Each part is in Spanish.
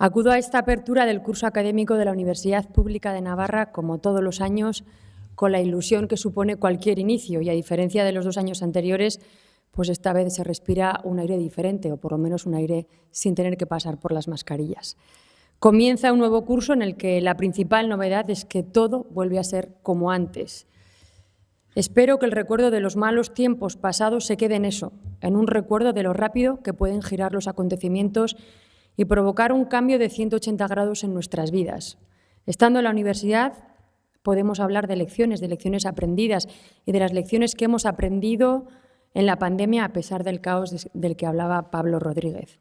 Acudo a esta apertura del curso académico de la Universidad Pública de Navarra, como todos los años, con la ilusión que supone cualquier inicio y, a diferencia de los dos años anteriores, pues esta vez se respira un aire diferente, o por lo menos un aire sin tener que pasar por las mascarillas. Comienza un nuevo curso en el que la principal novedad es que todo vuelve a ser como antes. Espero que el recuerdo de los malos tiempos pasados se quede en eso, en un recuerdo de lo rápido que pueden girar los acontecimientos y provocar un cambio de 180 grados en nuestras vidas. Estando en la universidad podemos hablar de lecciones, de lecciones aprendidas y de las lecciones que hemos aprendido en la pandemia a pesar del caos del que hablaba Pablo Rodríguez.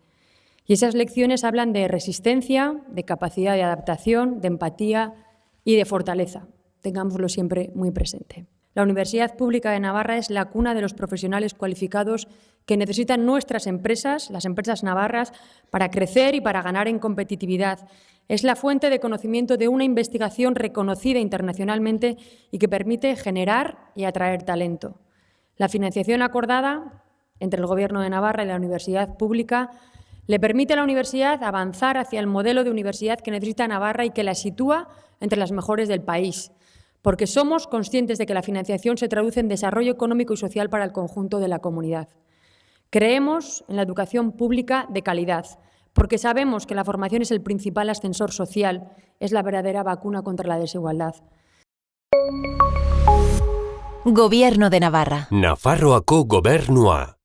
Y esas lecciones hablan de resistencia, de capacidad de adaptación, de empatía y de fortaleza. Tengámoslo siempre muy presente. La Universidad Pública de Navarra es la cuna de los profesionales cualificados que necesitan nuestras empresas, las empresas navarras, para crecer y para ganar en competitividad. Es la fuente de conocimiento de una investigación reconocida internacionalmente y que permite generar y atraer talento. La financiación acordada entre el Gobierno de Navarra y la Universidad Pública le permite a la universidad avanzar hacia el modelo de universidad que necesita Navarra y que la sitúa entre las mejores del país porque somos conscientes de que la financiación se traduce en desarrollo económico y social para el conjunto de la comunidad. Creemos en la educación pública de calidad, porque sabemos que la formación es el principal ascensor social, es la verdadera vacuna contra la desigualdad. Gobierno de Navarra. Nafarroako gobernua.